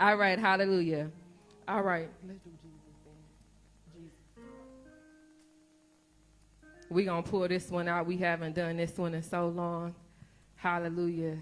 All right, hallelujah. All right. We're going to pull this one out. We haven't done this one in so long. Hallelujah.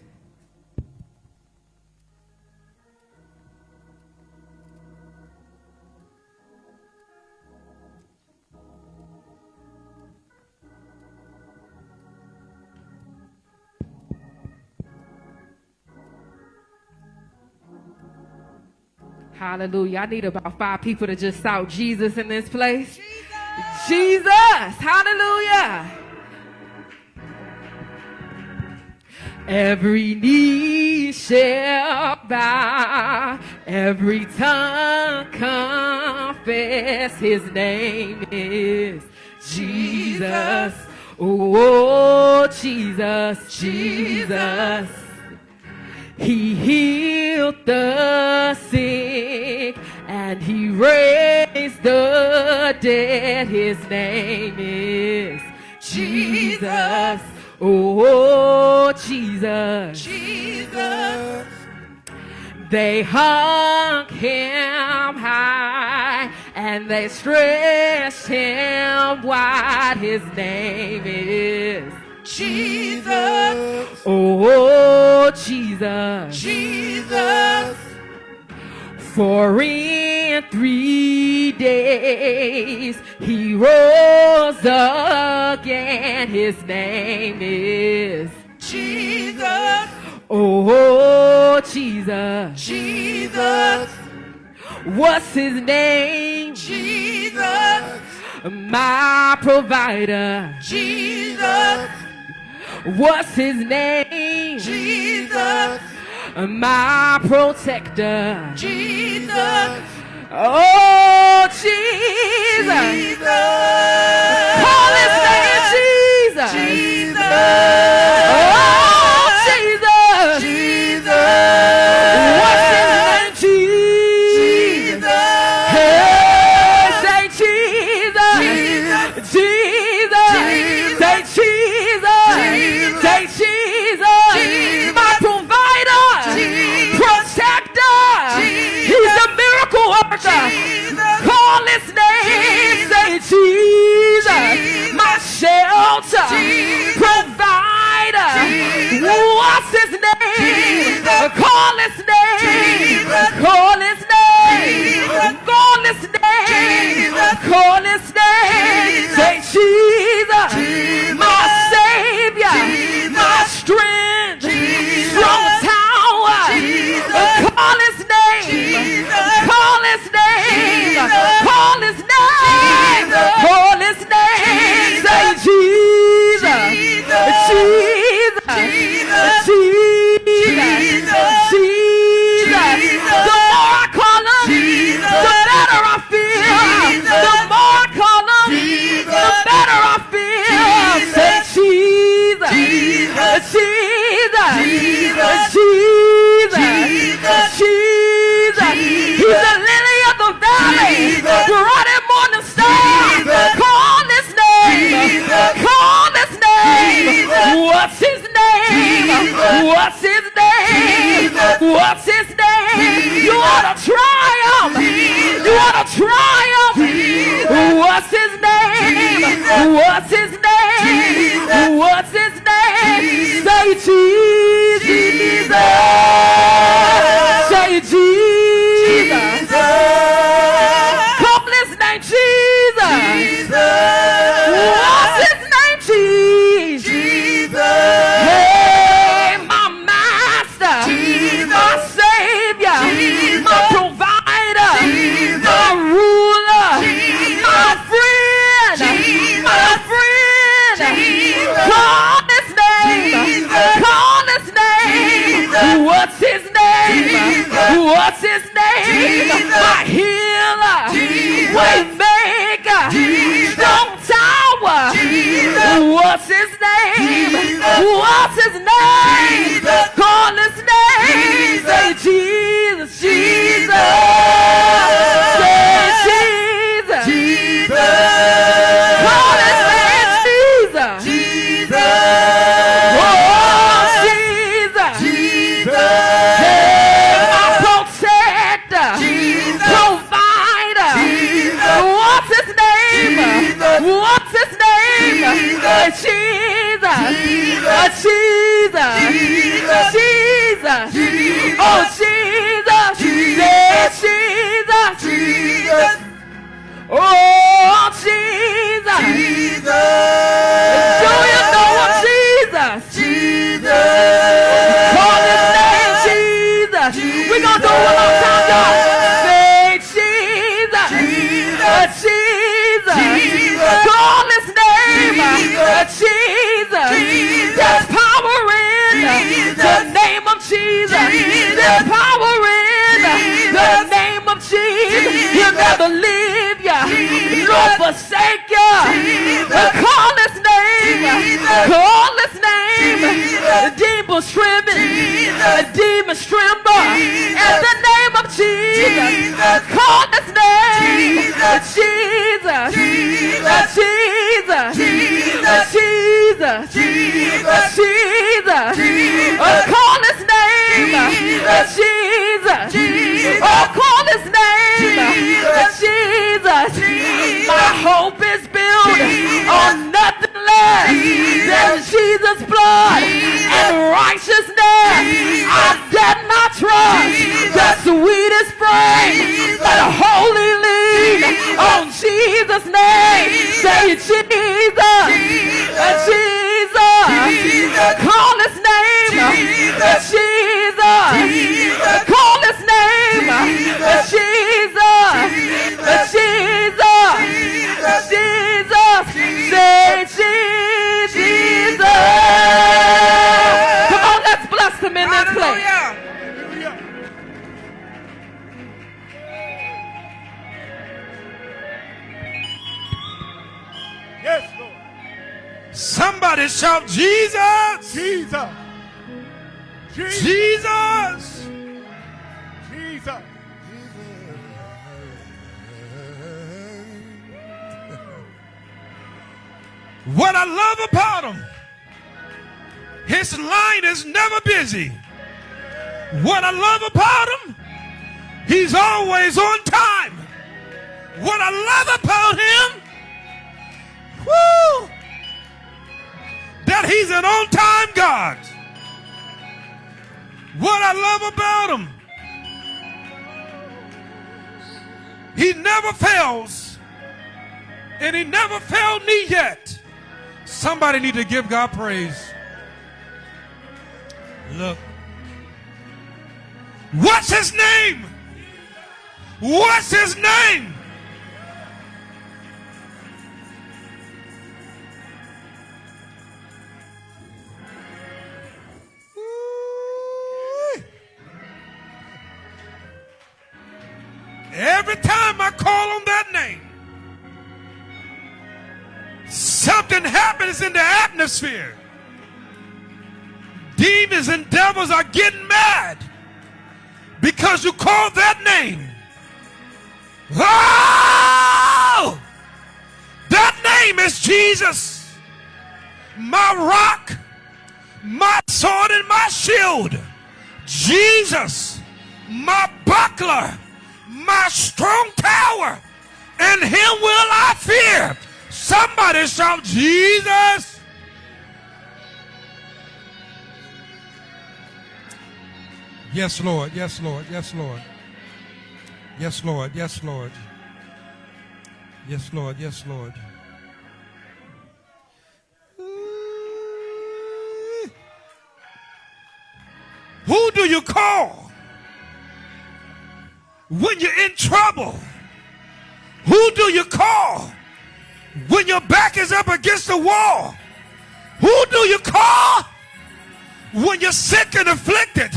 Hallelujah. I need about five people to just shout Jesus in this place. Jesus. Jesus. Hallelujah. Every knee shall bow, every tongue confess his name is Jesus. Oh, Jesus, Jesus. He healed the sick and he raised the dead. His name is Jesus. Oh, Jesus. Jesus. They hung him high and they stretched him wide. His name is Jesus. Oh, Jesus. Jesus. For in three days he rose again. His name is Jesus. Oh, Jesus. Jesus. What's his name? Jesus. My provider. Jesus. What's his name? Jesus. My protector. Jesus. Oh, Jesus. Jesus. Call his name Jesus. Jesus. Shelter. Jesus. Provider. Jesus. What's his name? Jesus. Call his name. Jesus. Call his name. Jesus. Call his name. Jesus. Call his name. Jesus. Say Jesus. Jesus. My savior. Jesus. My strength. Jesus. Strong tower. Jesus. Call his name. Jesus. Call his name. Jesus. Call his name. Jesus. Call Jesus. Jesus. Jesus. Jesus. The more I call him, the better I feel. The more I call him, the better I feel. Jesus. Say Jesus. Jesus. Jesus. Jesus. Jesus. He's the lily of the valley. And morning star. Call his name. Call his name. Jesus. What's his name? What's his name? What's his name? You ought to him. You ought to him. What's his name? What's his name? What's his name? Say Jesus. My healer, waymaker, strong tower. What's his name? What's his name? Call his name. Say Jesus, Jesus. Oh, Jesus. Say Jesus. Jesus. Oh, Jesus. Jesus. leave the power in the name of Jesus. He'll never leave ya, nor forsake ya. Call his name, call his name. Demon trembling, demon tremble. In the name of Jesus, call his name, Jesus, Jesus, Jesus, Jesus, Jesus. Call his Jesus. Jesus. Jesus. Oh, call his name. Jesus. Jesus. My hope is built on nothing less than Jesus. Jesus' blood and righteousness. I dare not trust the sweetest frame, but wholly lean on oh, Jesus' name. Say Jesus. Uh, Jesus. Jesus. Call his name. Uh, Jesus. Uh, Jesus. Jesus. Call his name. Jesus. Jesus. Jesus. Jesus. Jesus. Jesus. Come on, let's bless him in this place. Yes, Lord. Somebody shout Jesus! Jesus. Jesus. Jesus! Jesus. What I love about him, his line is never busy. What I love about him, he's always on time. What I love about him, whoo, that he's an on-time God. What I love about him, he never fails, and he never failed me yet. Somebody need to give God praise. Look. What's his name? What's his name? Happens in the atmosphere. Demons and devils are getting mad because you called that name. Oh! That name is Jesus, my rock, my sword, and my shield. Jesus, my buckler, my strong tower, and him will I fear. Somebody shout, Jesus. Yes, Lord. Yes, Lord. Yes, Lord. Yes, Lord. Yes, Lord. Yes, Lord. Yes, Lord. Who do you call when you're in trouble? Who do you call when your back is up against the wall? Who do you call when you're sick and afflicted?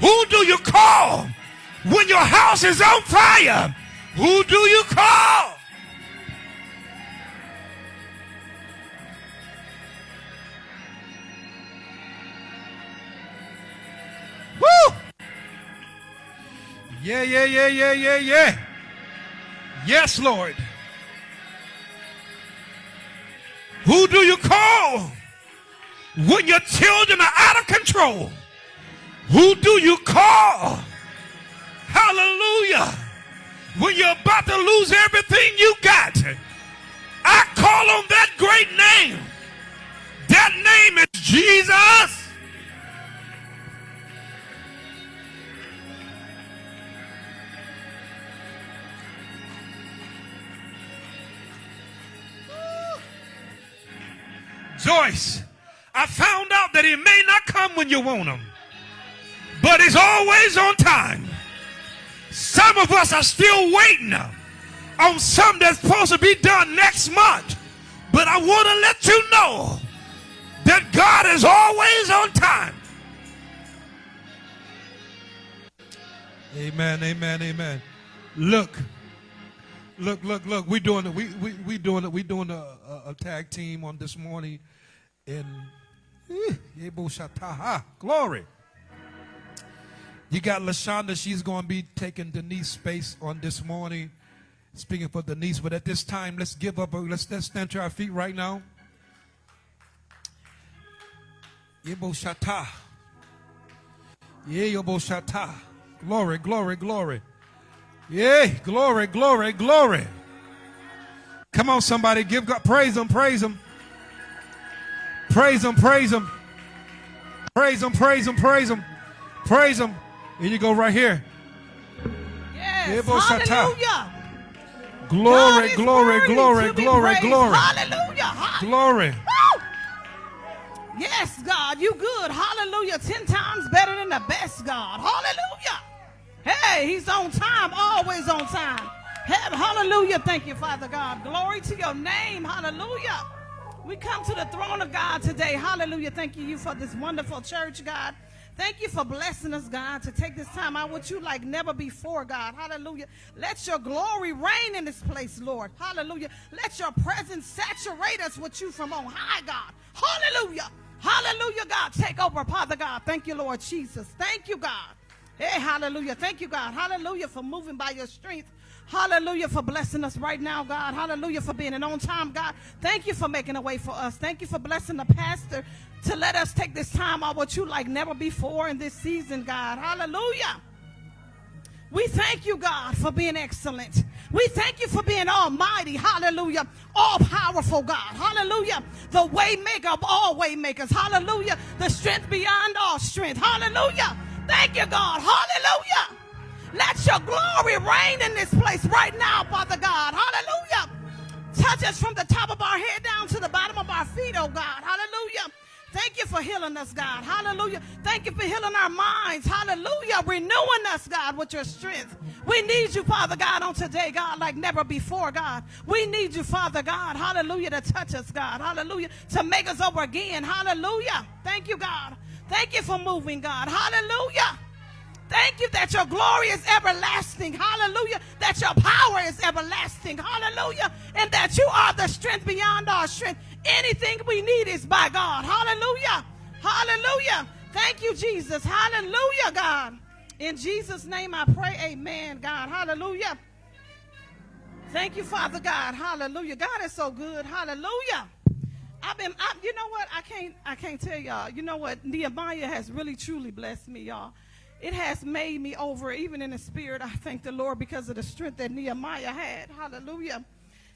Who do you call when your house is on fire? Who do you call? Woo! Yeah, yeah, yeah, yeah, yeah, yeah. Yes, Lord. Who do you call when your children are out of control? Who do you call? Hallelujah. When you're about to lose everything you got. I call on that great name. That name is Jesus. Joyce, I found out that he may not come when you want him, but he's always on time. Some of us are still waiting on something that's supposed to be done next month. But I want to let you know that God is always on time. Amen, amen, amen. Look, look, look, look. We doing it. We we we doing it. We're doing a, a, a tag team on this morning, in eh, Shataha. Glory. You got Lashonda. She's going to be taking Denise space on this morning, speaking for Denise. But at this time, let's give up. Let's let's stand to our feet right now. Yebo Shata. Yebo Shata. Glory, glory, glory. Yay, glory, glory, glory. Come on, somebody, give God, praise Him, praise Him. Praise Him, praise Him. Praise Him, praise Him, praise Him. Praise Him. Here you go, right here. Yes. Hallelujah. Glory, glory, glory, glory, glory. Hallelujah. Glory. Yes, God, you good. Hallelujah. Ten times better than the best, God. Hallelujah. Hey, he's on time, always on time. Hallelujah. Thank you, Father God. Glory to your name. Hallelujah. We come to the throne of God today. Hallelujah. Thank you for this wonderful church, God. Thank you for blessing us, God, to take this time out with you like never before, God. Hallelujah. Let your glory reign in this place, Lord. Hallelujah. Let your presence saturate us with you from on high, God. Hallelujah. Hallelujah, God. Take over, Father God. Thank you, Lord Jesus. Thank you, God. Hey, hallelujah. Thank you, God. Hallelujah for moving by your strength. Hallelujah for blessing us right now, God. Hallelujah for being an on time, God. Thank you for making a way for us. Thank you for blessing the pastor to let us take this time out with you like never before in this season, God. Hallelujah. We thank you, God, for being excellent. We thank you for being almighty. Hallelujah. All powerful, God. Hallelujah. The way maker of all way makers. Hallelujah. The strength beyond all strength. Hallelujah. Thank you, God. Hallelujah. Let your glory reign in this place right now, Father God. Hallelujah. Touch us from the top of our head down to the bottom of our feet, oh God. Hallelujah. Thank you for healing us, God. Hallelujah. Thank you for healing our minds. Hallelujah. Renewing us, God, with your strength. We need you, Father God, on today, God, like never before, God. We need you, Father God. Hallelujah, to touch us, God. Hallelujah. To make us over again. Hallelujah. Thank you, God. Thank you for moving, God. Hallelujah. Thank you that your glory is everlasting. Hallelujah. That your power is everlasting. Hallelujah. And that you are the strength beyond our strength. Anything we need is by God. Hallelujah. Hallelujah. Thank you, Jesus. Hallelujah, God. In Jesus' name I pray, amen, God. Hallelujah. Thank you, Father God. Hallelujah. God is so good. Hallelujah. I've been, I, you know what? I can't, I can't tell y'all. You know what? Nehemiah has really, truly blessed me, y'all. It has made me over, even in the spirit. I thank the Lord because of the strength that Nehemiah had. Hallelujah.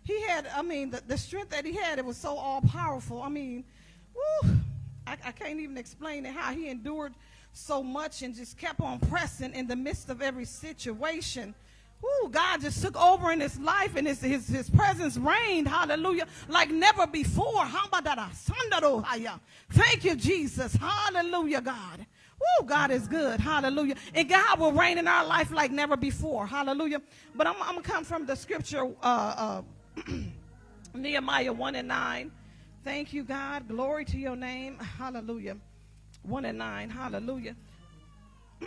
He had, I mean, the, the strength that he had, it was so all powerful. I mean, woo, I, I can't even explain it how he endured so much and just kept on pressing in the midst of every situation. Woo, God just took over in his life and his, his, his presence reigned, hallelujah, like never before. Thank you, Jesus. Hallelujah, God. Woo, God is good. Hallelujah. And God will reign in our life like never before. Hallelujah. But I'm, I'm going to come from the scripture, uh, uh, Nehemiah 1 and 9. Thank you, God. Glory to your name. Hallelujah. 1 and 9. Hallelujah.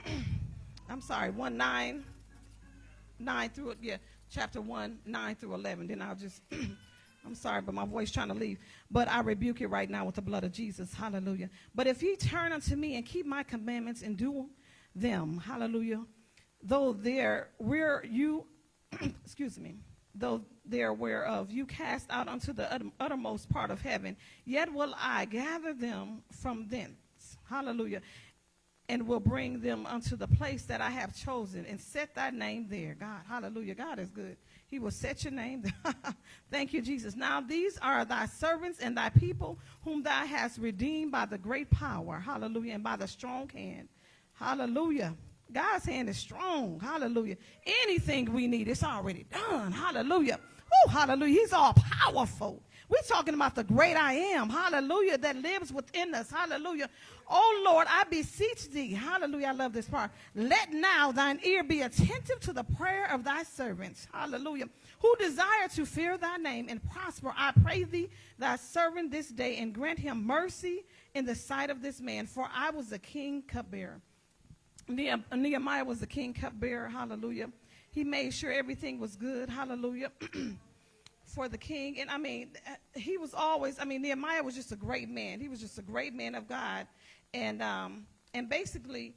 I'm sorry, 1 9. 9 through, yeah, chapter 1, 9 through 11. Then I'll just, I'm sorry, but my voice trying to leave. But I rebuke it right now with the blood of Jesus. Hallelujah. But if ye turn unto me and keep my commandments and do them, hallelujah, though there where you, excuse me, though there whereof you cast out unto the uttermost part of heaven, yet will I gather them from thence. Hallelujah and will bring them unto the place that I have chosen and set thy name there. God, hallelujah. God is good. He will set your name. Thank you, Jesus. Now these are thy servants and thy people whom thou hast redeemed by the great power. Hallelujah. And by the strong hand. Hallelujah. God's hand is strong. Hallelujah. Anything we need, it's already done. Hallelujah. Oh, hallelujah. He's all powerful. We're talking about the great I am. Hallelujah. That lives within us. Hallelujah. Oh Lord, I beseech thee. Hallelujah. I love this part. Let now thine ear be attentive to the prayer of thy servants. Hallelujah. Who desire to fear thy name and prosper. I pray thee, thy servant this day, and grant him mercy in the sight of this man. For I was the king cupbearer. Nehemiah was the king cupbearer. Hallelujah. He made sure everything was good. Hallelujah. for the king. And I mean, uh, he was always, I mean, Nehemiah was just a great man. He was just a great man of God. And, um, and basically,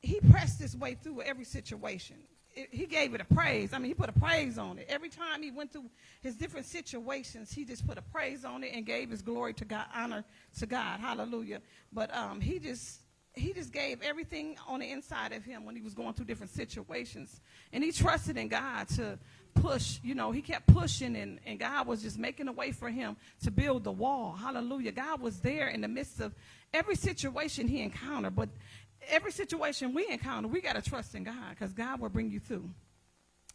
he pressed his way through every situation. It, he gave it a praise. I mean, he put a praise on it. Every time he went through his different situations, he just put a praise on it and gave his glory to God, honor to God. Hallelujah. But um, he just he just gave everything on the inside of him when he was going through different situations. And he trusted in God to push, you know, he kept pushing and, and God was just making a way for him to build the wall. Hallelujah. God was there in the midst of every situation he encountered. But every situation we encounter, we got to trust in God because God will bring you through.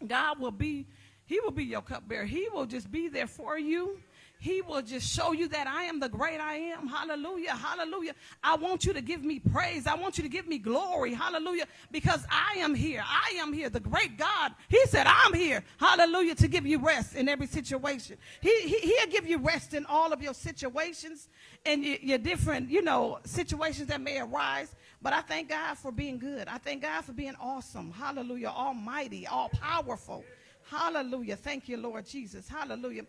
God will be, he will be your cupbearer. He will just be there for you. He will just show you that I am the great I am. Hallelujah. Hallelujah. I want you to give me praise. I want you to give me glory. Hallelujah. Because I am here. I am here. The great God. He said, I'm here. Hallelujah. To give you rest in every situation. He, he, he'll give you rest in all of your situations and your, your different, you know, situations that may arise. But I thank God for being good. I thank God for being awesome. Hallelujah. Almighty, all powerful. Hallelujah. Thank you, Lord Jesus. Hallelujah.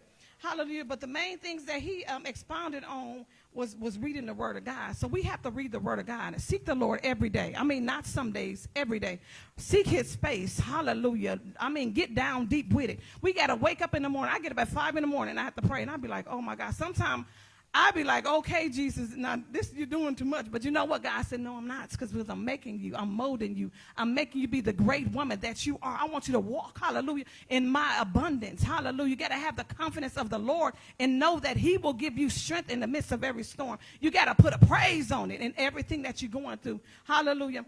Hallelujah. But the main things that he um, expounded on was, was reading the word of God. So we have to read the word of God and seek the Lord every day. I mean, not some days, every day. Seek his face. Hallelujah. I mean, get down deep with it. We got to wake up in the morning. I get up at five in the morning. And I have to pray. And I'll be like, oh my God. Sometimes I'd be like, okay, Jesus, now this you're doing too much. But you know what? God said, no, I'm not. It's because I'm making you. I'm molding you. I'm making you be the great woman that you are. I want you to walk, hallelujah, in my abundance. Hallelujah. You got to have the confidence of the Lord and know that he will give you strength in the midst of every storm. You got to put a praise on it in everything that you're going through. Hallelujah.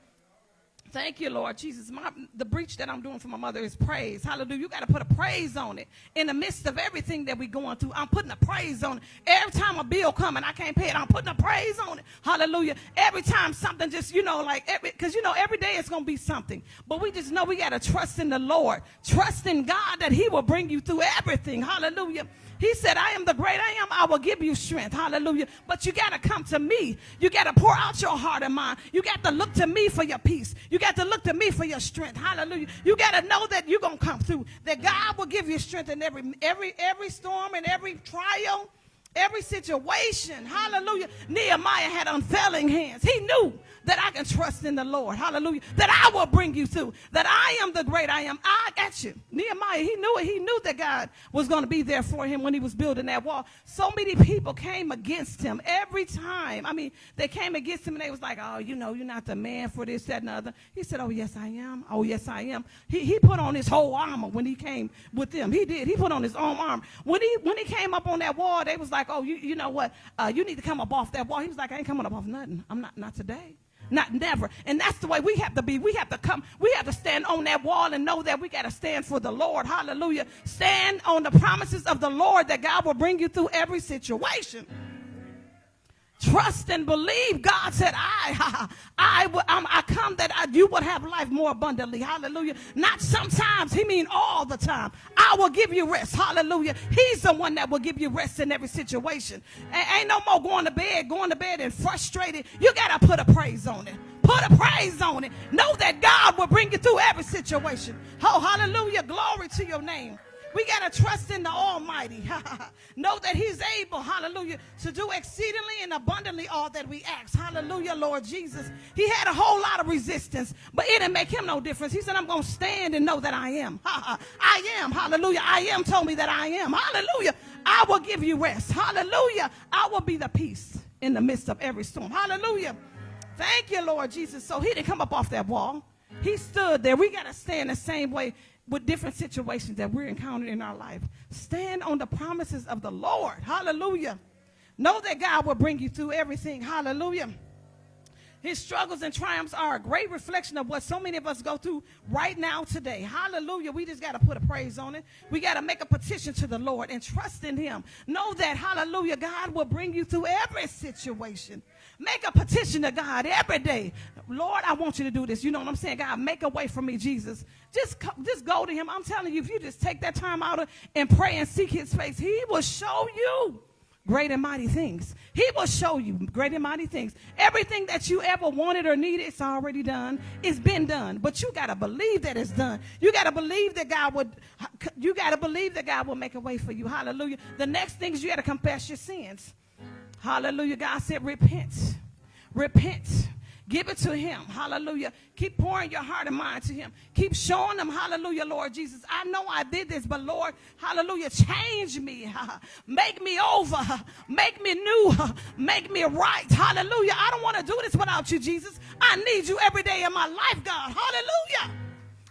Thank you, Lord Jesus. My, the breach that I'm doing for my mother is praise. Hallelujah. You got to put a praise on it. In the midst of everything that we're going through, I'm putting a praise on it. Every time a bill comes and I can't pay it, I'm putting a praise on it. Hallelujah. Every time something just, you know, like, because, you know, every day it's going to be something. But we just know we got to trust in the Lord. Trust in God that he will bring you through everything. Hallelujah. He said, I am the great I am. I will give you strength. Hallelujah. But you got to come to me. You got to pour out your heart and mind. You got to look to me for your peace. You got to look to me for your strength. Hallelujah. You got to know that you're going to come through. That God will give you strength in every, every, every storm and every trial every situation. Hallelujah. Nehemiah had unfailing hands. He knew that I can trust in the Lord. Hallelujah. That I will bring you through. That I am the great I am. I got you. Nehemiah, he knew it. He knew that God was going to be there for him when he was building that wall. So many people came against him every time. I mean, they came against him and they was like, oh, you know, you're not the man for this, that, and the other. He said, oh, yes, I am. Oh, yes, I am. He, he put on his whole armor when he came with them. He did. He put on his own armor. When he, when he came up on that wall, they was like, oh, you, you know what? Uh, you need to come up off that wall. He was like, I ain't coming up off nothing. I'm not, not today. Not never. And that's the way we have to be. We have to come, we have to stand on that wall and know that we got to stand for the Lord. Hallelujah. Stand on the promises of the Lord that God will bring you through every situation. Trust and believe. God said, I, I, I, um, I come that I, you would have life more abundantly. Hallelujah. Not sometimes. He mean all the time. I will give you rest. Hallelujah. He's the one that will give you rest in every situation. ain't no more going to bed, going to bed and frustrated. You got to put a praise on it. Put a praise on it. Know that God will bring you through every situation. Oh, hallelujah. Glory to your name. We got to trust in the Almighty. know that He's able, hallelujah, to do exceedingly and abundantly all that we ask. Hallelujah, Lord Jesus. He had a whole lot of resistance, but it didn't make him no difference. He said, I'm going to stand and know that I am. I am. Hallelujah. I am told me that I am. Hallelujah. I will give you rest. Hallelujah. I will be the peace in the midst of every storm. Hallelujah. Thank you, Lord Jesus. So he didn't come up off that wall. He stood there. We got to stand the same way with different situations that we're encountering in our life. Stand on the promises of the Lord. Hallelujah. Know that God will bring you through everything. Hallelujah. His struggles and triumphs are a great reflection of what so many of us go through right now today. Hallelujah. We just got to put a praise on it. We got to make a petition to the Lord and trust in Him. Know that, hallelujah, God will bring you through every situation. Make a petition to God every day. Lord, I want you to do this. You know what I'm saying? God, make a way for me, Jesus. Just, just go to Him. I'm telling you, if you just take that time out and pray and seek His face, He will show you great and mighty things. He will show you great and mighty things. Everything that you ever wanted or needed, it's already done. It's been done. But you got to believe that it's done. You got to believe that God would, you got to believe that God will make a way for you. Hallelujah. The next thing is you got to confess your sins. Hallelujah. God said, repent. Repent. Give it to him. Hallelujah. Keep pouring your heart and mind to him. Keep showing them, hallelujah, Lord Jesus. I know I did this, but Lord, hallelujah, change me. Make me over. Make me new. Make me right. Hallelujah. I don't want to do this without you, Jesus. I need you every day in my life, God. Hallelujah.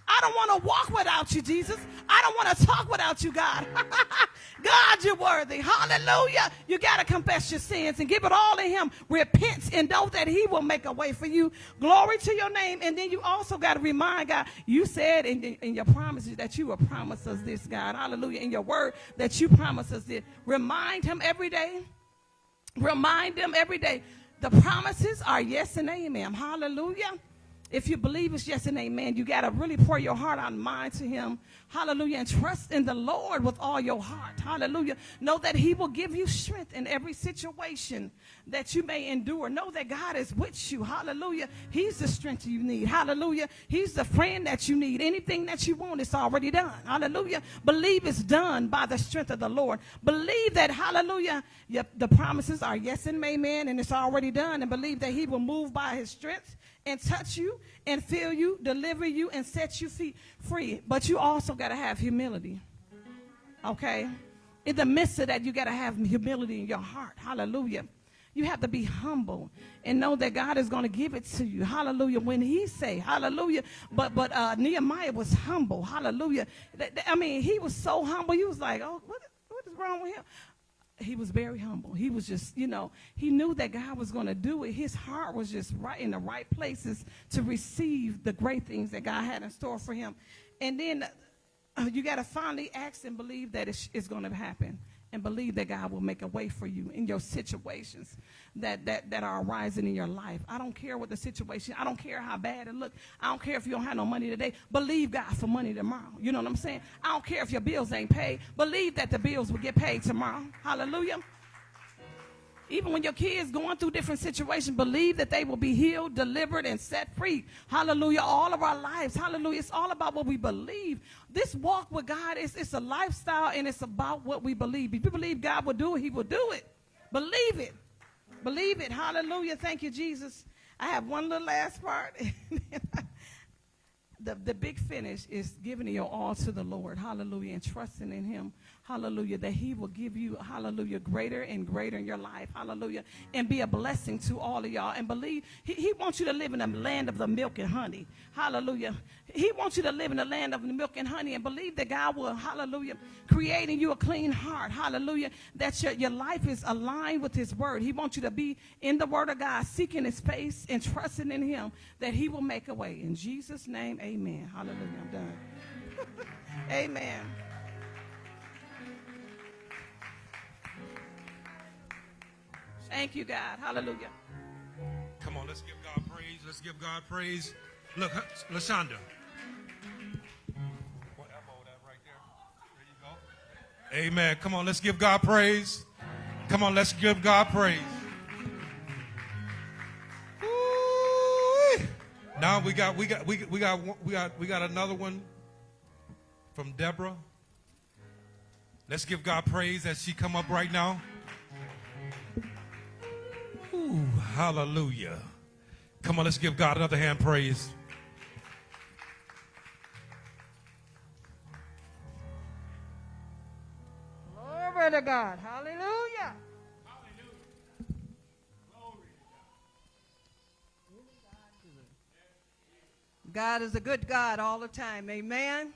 I don't want to walk without you, Jesus. I don't want to talk without you, God. God, you're worthy. Hallelujah. You got to confess your sins and give it all to Him. Repent and know that He will make a way for you. Glory to your name. And then you also got to remind God, you said in, in your promises that you will promise us this, God. Hallelujah. In your word that you promise us this. Remind Him every day. Remind Him every day. The promises are yes and amen. Hallelujah. If you believe it's yes and amen, you got to really pour your heart and mind to him. Hallelujah. And trust in the Lord with all your heart. Hallelujah. Know that he will give you strength in every situation that you may endure. Know that God is with you. Hallelujah. He's the strength you need. Hallelujah. He's the friend that you need. Anything that you want, it's already done. Hallelujah. Believe it's done by the strength of the Lord. Believe that, hallelujah, the promises are yes and amen, and it's already done. And believe that he will move by his strength and touch you and fill you, deliver you, and set you feet free. But you also got to have humility. Okay? In the midst of that, you got to have humility in your heart. Hallelujah. You have to be humble and know that God is going to give it to you. Hallelujah. When he say, hallelujah. But but uh, Nehemiah was humble. Hallelujah. I mean, he was so humble. He was like, oh, what, what is wrong with him? He was very humble. He was just, you know, he knew that God was going to do it. His heart was just right in the right places to receive the great things that God had in store for him. And then uh, you got to finally ask and believe that it's, it's going to happen and believe that God will make a way for you in your situations that, that, that are arising in your life. I don't care what the situation, I don't care how bad it looks. I don't care if you don't have no money today. Believe God for money tomorrow. You know what I'm saying? I don't care if your bills ain't paid. Believe that the bills will get paid tomorrow. Hallelujah. Even when your kids going through different situations, believe that they will be healed, delivered, and set free. Hallelujah. All of our lives. Hallelujah. It's all about what we believe. This walk with God is it's a lifestyle and it's about what we believe. If you believe God will do it, He will do it. Believe it. Believe it. Hallelujah. Thank you, Jesus. I have one little last part. the, the big finish is giving your all to the Lord. Hallelujah. And trusting in Him hallelujah, that he will give you, hallelujah, greater and greater in your life, hallelujah, and be a blessing to all of y'all. And believe, he, he wants you to live in the land of the milk and honey, hallelujah. He wants you to live in the land of the milk and honey and believe that God will, hallelujah, create in you a clean heart, hallelujah, that your, your life is aligned with his word. He wants you to be in the word of God, seeking his face and trusting in him that he will make a way. In Jesus' name, amen. Hallelujah. I'm done. amen. Thank you, God. Hallelujah. Come on, let's give God praise. Let's give God praise. Look, Lashonda. What elbow that right there? There you go. Amen. Come on, let's give God praise. Come on, let's give God praise. Ooh. Now we got we got we, we got we got we got another one from Deborah. Let's give God praise as she come up right now. Ooh, hallelujah. Come on, let's give God another hand praise. Glory to God. Hallelujah. God God is a good God all the time. Amen.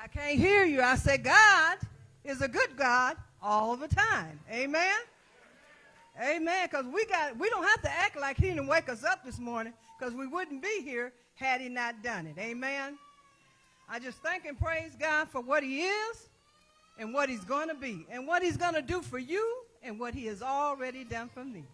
I can't hear you. I say God is a good God all the time. Amen. Amen. Because we got we don't have to act like he didn't wake us up this morning, because we wouldn't be here had he not done it. Amen. I just thank and praise God for what he is and what he's going to be and what he's going to do for you and what he has already done for me.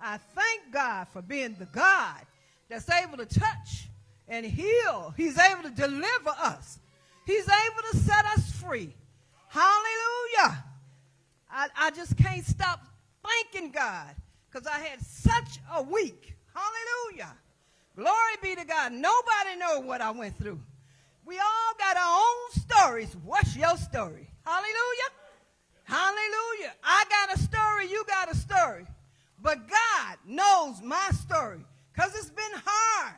I thank God for being the God that's able to touch and heal. He's able to deliver us. He's able to set us free. Hallelujah. I, I just can't stop thanking God because I had such a week. Hallelujah. Glory be to God. Nobody know what I went through. We all got our own stories. What's your story? Hallelujah. Hallelujah. I got a story, you got a story. But God knows my story because it's been hard.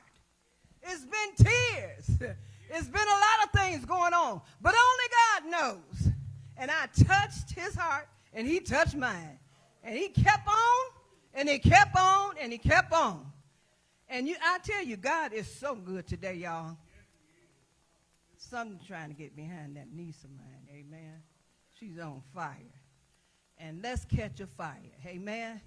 It's been tears. It's been a lot of things going on. But only God knows. And I touched his heart and he touched mine. And he kept on and he kept on and he kept on. And you, I tell you, God is so good today, y'all. Something trying to get behind that niece of mine. Amen. She's on fire. And let's catch a fire. Amen.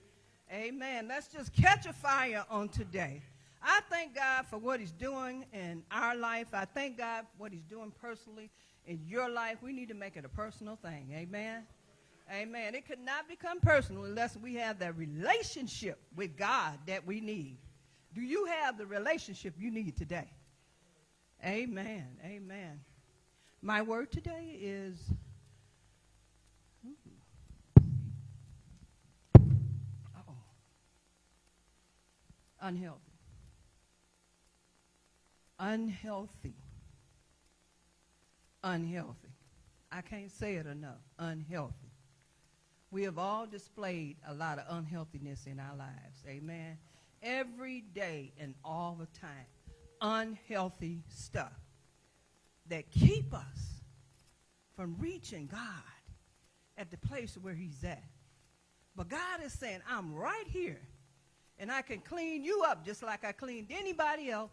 Amen. Let's just catch a fire on today. I thank God for what he's doing in our life. I thank God for what he's doing personally in your life. We need to make it a personal thing. Amen. Amen. It could not become personal unless we have that relationship with God that we need. Do you have the relationship you need today? Amen. Amen. My word today is unhealthy. Unhealthy. Unhealthy. I can't say it enough. Unhealthy. We have all displayed a lot of unhealthiness in our lives. Amen. Every day and all the time. Unhealthy stuff that keep us from reaching God at the place where he's at. But God is saying, I'm right here. And I can clean you up just like I cleaned anybody else,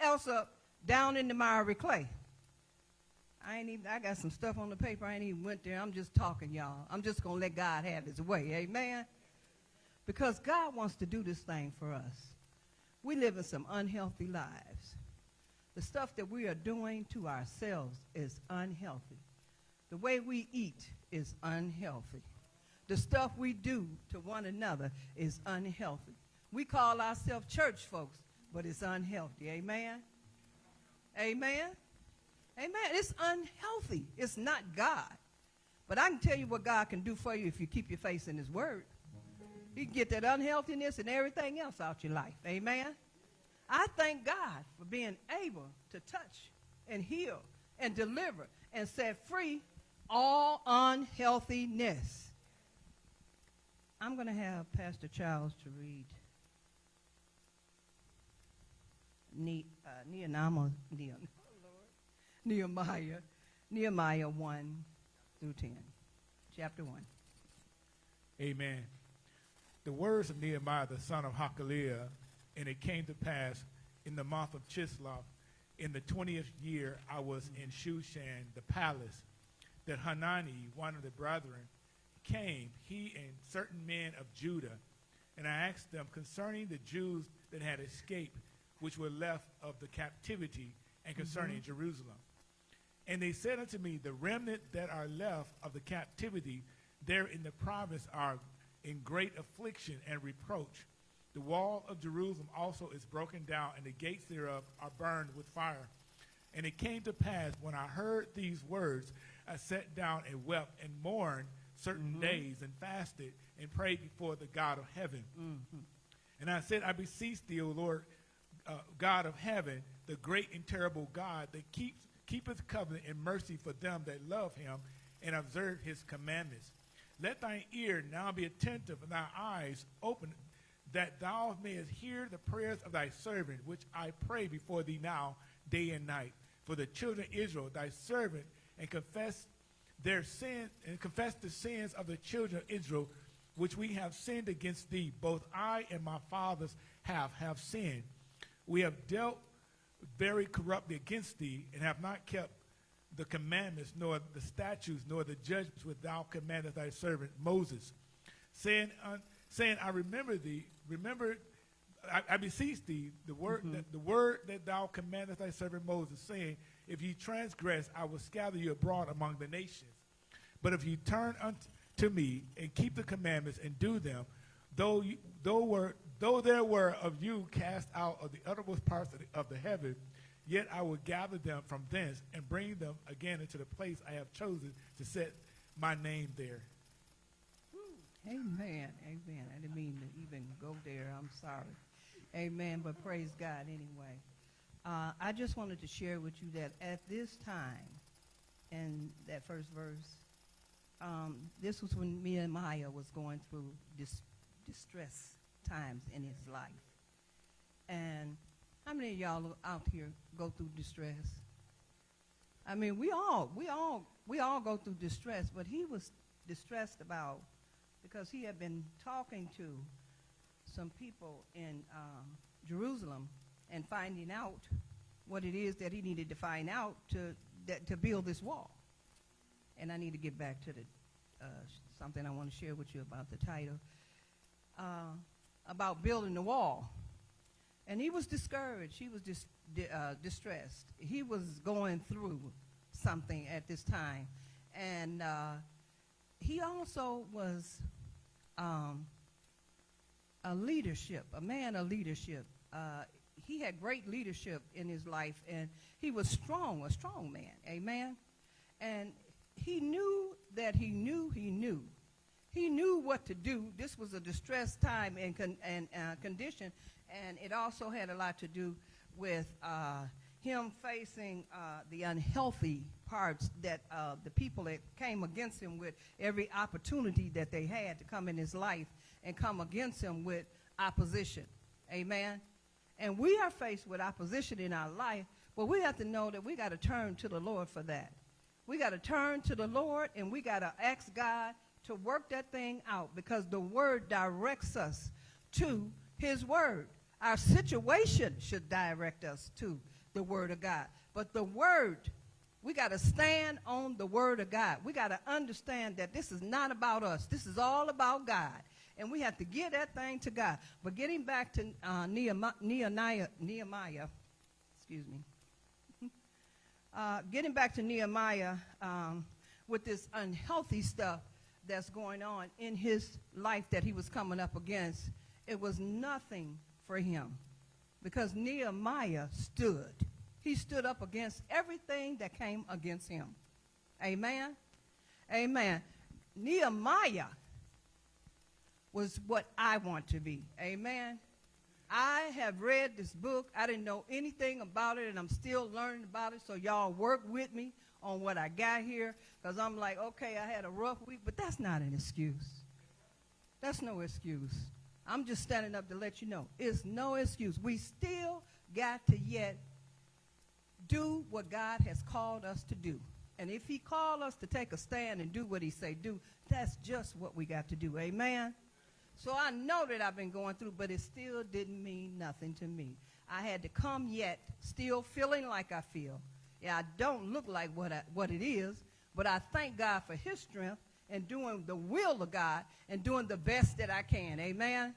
else up down in the miry clay. I ain't even, I got some stuff on the paper. I ain't even went there. I'm just talking, y'all. I'm just going to let God have his way. Amen? Because God wants to do this thing for us. We live in some unhealthy lives. The stuff that we are doing to ourselves is unhealthy. The way we eat is unhealthy. The stuff we do to one another is unhealthy. We call ourselves church folks, but it's unhealthy. Amen? Amen? Amen. It's unhealthy. It's not God. But I can tell you what God can do for you if you keep your face in his word. He can get that unhealthiness and everything else out of your life. Amen. I thank God for being able to touch and heal and deliver and set free all unhealthiness. I'm going to have Pastor Charles to read ne- uh, Nehemiah, Nehemiah 1 through 10, chapter 1. Amen. The words of Nehemiah, the son of Hachaliah, and it came to pass in the month of Chislev, in the 20th year, I was in Shushan, the palace, that Hanani, one of the brethren, came, he and certain men of Judah, and I asked them concerning the Jews that had escaped, which were left of the captivity, and mm-hmm. concerning Jerusalem. And they said unto me, The remnant that are left of the captivity there in the province are in great affliction and reproach. The wall of Jerusalem also is broken down, and the gates thereof are burned with fire. And it came to pass when I heard these words, I sat down and wept and mourned certain days and fasted and prayed before the God of heaven. And I said, I beseech thee, O Lord, uh, God of heaven, the great and terrible God that keeps keepeth covenant and mercy for them that love him and observe his commandments. Let thine ear now be attentive and thy eyes open, that thou mayest hear the prayers of thy servant, which I pray before thee now, day and night, for the children of Israel, thy servant, and confess their sin and confess the sins of the children of Israel, which we have sinned against thee. Both I and my fathers have have sinned. We have dealt very corruptly against thee, and have not kept the commandments, nor the statutes, nor the judgments which thou commandest thy servant Moses, saying, un, saying, I remember thee, remember, I, I beseech thee, the word, mm-hmm. that, the word that thou commandest thy servant Moses, saying, if ye transgress, I will scatter you abroad among the nations. But if you turn unto me and keep the commandments and do them, though you, though were though there were of you cast out of the uttermost parts of the, of the heaven, yet I will gather them from thence and bring them again into the place I have chosen to set my name there. Amen. Amen. I didn't mean to even go there. I'm sorry. Amen. But praise God anyway. Uh, I just wanted to share with you that at this time, in that first verse, um, this was when Nehemiah was going through dis- distress times in his life. And how many of y'all out here go through distress? I mean, we all, we all, we all go through distress, but he was distressed about because he had been talking to some people in um, Jerusalem and finding out what it is that he needed to find out to that, to build this wall. And I need to get back to the uh, something I want to share with you about the title uh, about building the wall. And he was discouraged. He was dis- di- uh, distressed. He was going through something at this time, and uh, he also was um, a leadership, a man of leadership. Uh, he had great leadership in his life, and he was strong, a strong man. Amen. And he knew that he knew he knew. He knew what to do. This was a distressed time and, con- and uh, condition, and it also had a lot to do with uh, him facing uh, the unhealthy parts that uh, the people that came against him with every opportunity that they had to come in his life and come against him with opposition. Amen. And we are faced with opposition in our life, but we have to know that we got to turn to the Lord for that. We got to turn to the Lord and we got to ask God to work that thing out because the word directs us to his word. Our situation should direct us to the word of God. But the word, we got to stand on the word of God. We got to understand that this is not about us. This is all about God. And we have to give that thing to God. But getting back to uh, Nehemiah, Nehemiah, Nehemiah, excuse me, uh, getting back to Nehemiah um, with this unhealthy stuff that's going on in his life that he was coming up against, it was nothing for him because Nehemiah stood. He stood up against everything that came against him. Amen? Amen. Nehemiah was what I want to be. Amen? I have read this book. I didn't know anything about it, and I'm still learning about it. So y'all work with me on what I got here, because I'm like, okay, I had a rough week, but that's not an excuse. That's no excuse. I'm just standing up to let you know it's no excuse. We still got to yet do what God has called us to do. And if he called us to take a stand and do what he say do, that's just what we got to do. Amen. So I know that I've been going through, but it still didn't mean nothing to me. I had to come yet still feeling like I feel. Yeah, I don't look like what, I, what it is, but I thank God for his strength and doing the will of God and doing the best that I can. Amen?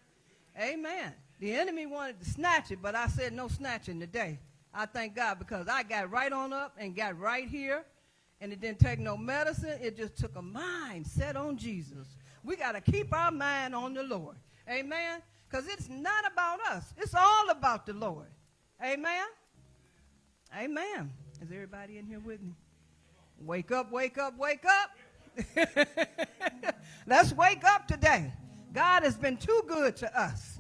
Amen. The enemy wanted to snatch it, but I said no snatching today. I thank God because I got right on up and got right here, and it didn't take no medicine. It just took a mind set on Jesus. We got to keep our mind on the Lord. Amen? Because it's not about us. It's all about the Lord. Amen? Amen. Is everybody in here with me? Wake up, wake up, wake up. Let's wake up today. God has been too good to us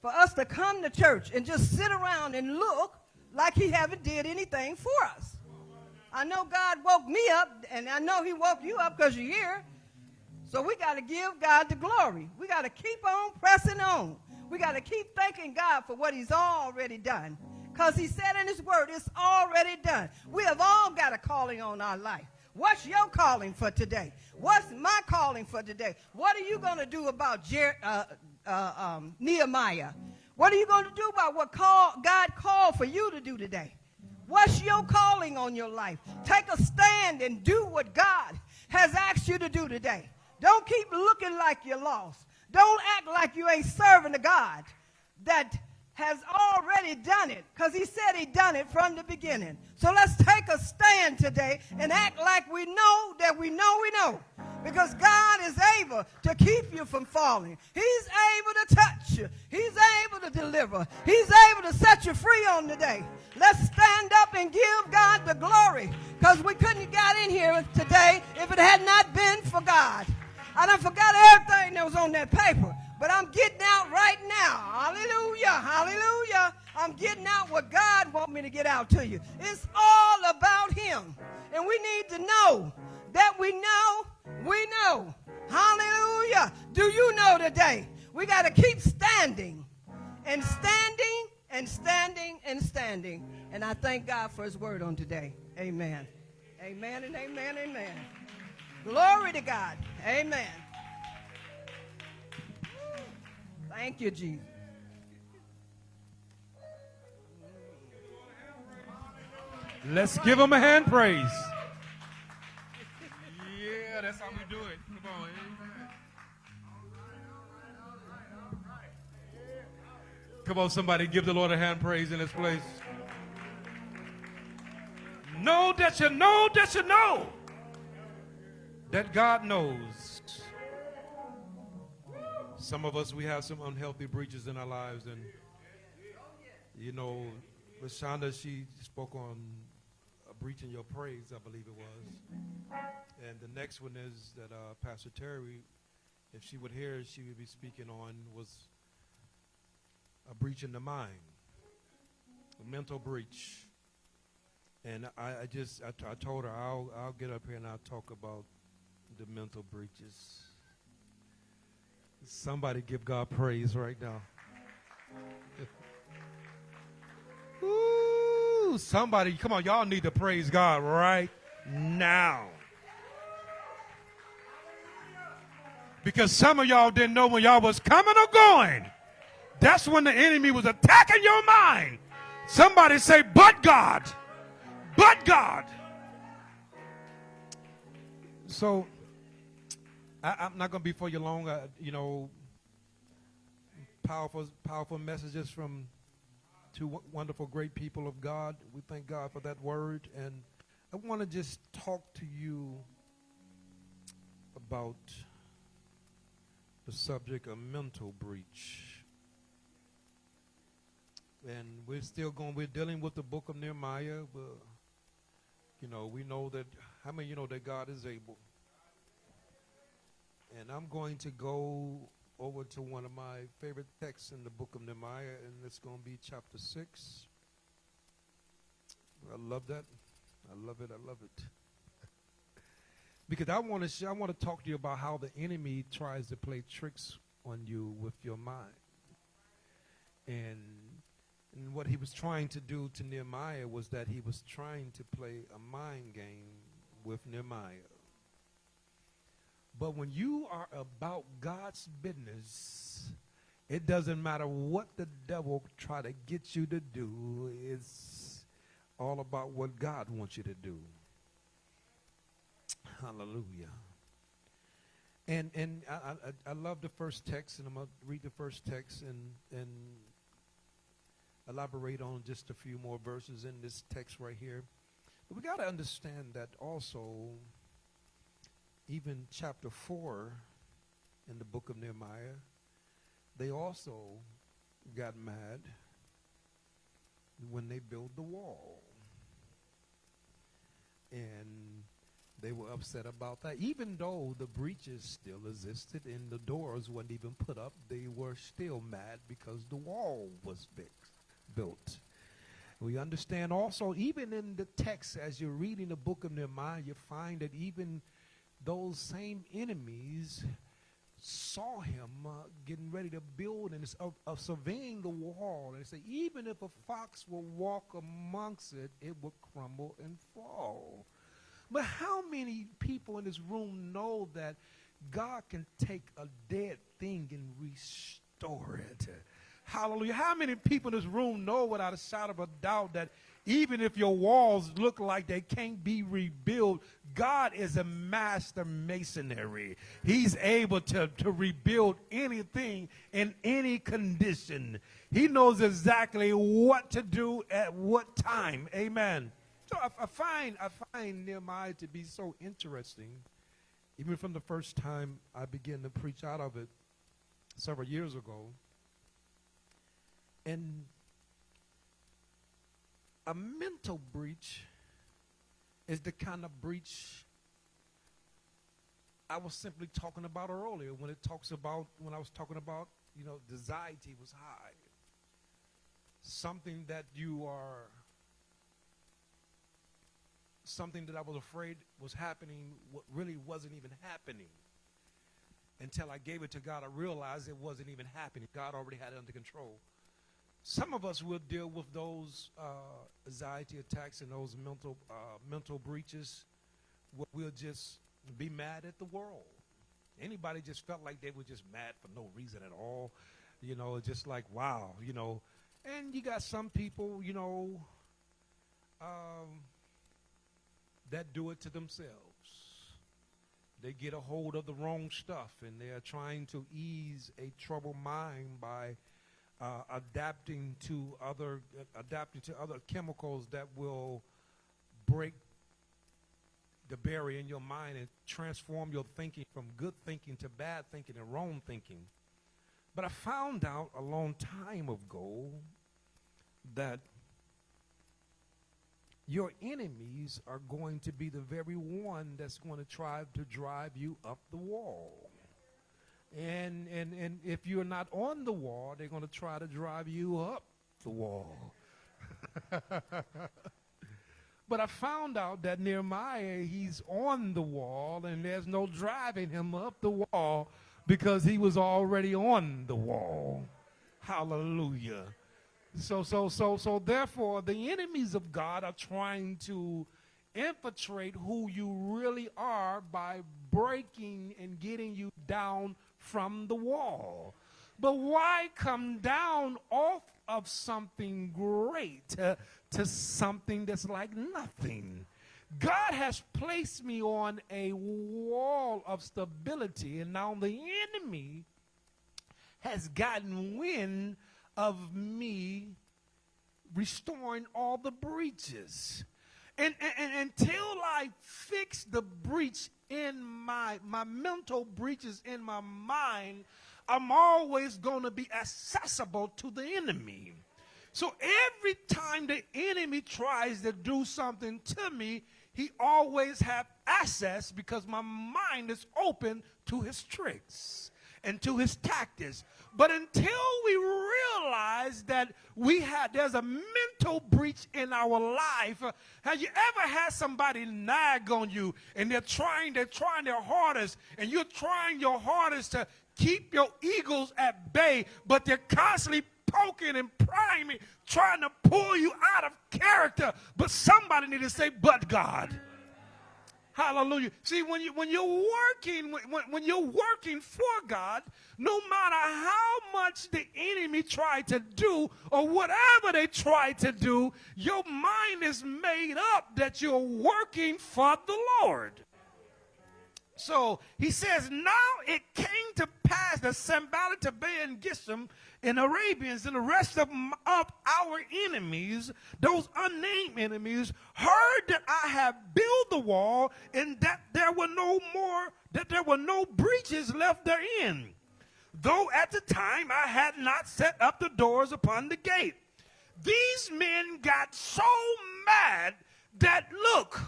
for us to come to church and just sit around and look like he haven't did anything for us. I know God woke me up, and I know he woke you up because you're here. So we got to give God the glory. We got to keep on pressing on. We got to keep thanking God for what he's already done. Because he said in his word, it's already done. We have all got a calling on our life. What's your calling for today? What's my calling for today? What are you going to do about Jer- uh, uh, um, Nehemiah? What are you going to do about what call, God called for you to do today? What's your calling on your life? Take a stand and do what God has asked you to do today. Don't keep looking like you're lost. Don't act like you ain't serving the God that has already done it because he said he done it from the beginning. So let's take a stand today and act like we know that we know we know. Because God is able to keep you from falling. He's able to touch you. He's able to deliver. He's able to set you free on the day. Let's stand up and give God the glory because we couldn't have got in here today if it had not been for God. I done forgot everything that was on that paper. But I'm getting out right now. Hallelujah. Hallelujah. I'm getting out what God wants me to get out to you. It's all about him. And we need to know that we know, we know. Hallelujah. Do you know today? We got to keep standing and standing and standing and standing. And I thank God for his word on today. Amen. Amen and amen, amen. Glory to God. Amen. Thank you, Jesus. Let's give him a hand praise. Yeah, that's how we do it. Come on. Come on, somebody give the Lord a hand praise in this place. Know that you know that you know that God knows. Some of us, we have some unhealthy breaches in our lives. And, you know, Lashonda, she spoke on a breach in your praise, I believe it was. And the next one is that uh, Pastor Terry, if she would hear, she would be speaking on was a breach in the mind, a mental breach. And I, I just, I, I told her I'll, I'll get up here and I'll talk about the mental breaches. Somebody give God praise right now. Ooh, somebody, come on, y'all need to praise God right now. Because some of y'all didn't know when y'all was coming or going. That's when the enemy was attacking your mind. Somebody say, but God. But God. So, I, am not going to be for you long. Uh, you know, powerful, powerful messages from two wonderful, great people of God. We thank God for that word. And I want to just talk to you about the subject of mental breach. And we're still going, we're dealing with the book of Nehemiah. But, you know, we know that, how many you know that God is able? And I'm going to go over to one of my favorite texts in the book of Nehemiah, and it's going to be chapter 6. I love that. I love it. I love it. because I want to I want to talk to you about how the enemy tries to play tricks on you with your mind. And and what he was trying to do to Nehemiah was that he was trying to play a mind game with Nehemiah. But when you are about God's business, it doesn't matter what the devil try to get you to do. It's all about what God wants you to do. Hallelujah. And and I, I, I love the first text, and I'm gonna read the first text and and elaborate on just a few more verses in this text right here. But we got to understand that also even chapter 4 in the book of Nehemiah, they also got mad when they built the wall. And they were upset about that. Even though the breaches still existed and the doors weren't even put up, they were still mad because the wall was built. We understand also, even in the text, as you're reading the book of Nehemiah, you find that even those same enemies saw him uh, getting ready to build and surveying the wall. And say, even if a fox will walk amongst it, it will crumble and fall. But how many people in this room know that God can take a dead thing and restore it? Hallelujah. How many people in this room know without a shadow of a doubt that Even if your walls look like they can't be rebuilt, God is a master masonry. He's able to, to rebuild anything in any condition. He knows exactly what to do at what time. Amen. So I, I find I find Nehemiah to be so interesting, even from the first time I began to preach out of it several years ago. And a mental breach is the kind of breach I was simply talking about earlier when it talks about when I was talking about you know anxiety was high. Something that you are something that I was afraid was happening what really wasn't even happening until I gave it to God. I realized it wasn't even happening. God already had it under control some of us will deal with those uh, anxiety attacks and those mental uh, mental breaches. We'll just be mad at the world. Anybody just felt like they were just mad for no reason at all, you know, just like wow, you know. And you got some people, you know, um, that do it to themselves. They get a hold of the wrong stuff, and they are trying to ease a troubled mind by uh, adapting to other uh, adapting to other chemicals that will break the barrier in your mind and transform your thinking from good thinking to bad thinking and wrong thinking. But I found out a long time ago that your enemies are going to be the very one that's going to try to drive you up the wall. And, and, and if you're not on the wall, they're going to try to drive you up the wall. but I found out that Nehemiah, he's on the wall, and there's no driving him up the wall because he was already on the wall. Hallelujah. So, so, so, so, therefore, the enemies of God are trying to infiltrate who you really are by breaking and getting you down from the wall. But why come down off of something great to, to something that's like nothing? God has placed me on a wall of stability, and now the enemy has gotten wind of me restoring all the breaches. And, and, and, until I fix the breach in my my mental breaches in my mind, I'm always going to be accessible to the enemy. So every time the enemy tries to do something to me, he always have access because my mind is open to his tricks and to his tactics. But until we realize that we had there's a mental breach in our life, have you ever had somebody nag on you and they're trying, they're trying their hardest, and you're trying your hardest to keep your eagles at bay, but they're constantly poking and prying, trying to pull you out of character. But somebody need to say, but God. Hallelujah. See, when, you, when you're working, when, when you're working for God, no matter how much the enemy tried to do or whatever they try to do, your mind is made up that you're working for the Lord. So he says, now it came to pass that Sanballat, Tobiah, and Geshem and Arabians and the rest of, of our enemies, those unnamed enemies, heard that I have built the wall and that there were no more, that there were no breaches left therein. Though at the time I had not set up the doors upon the gate. These men got so mad that, look,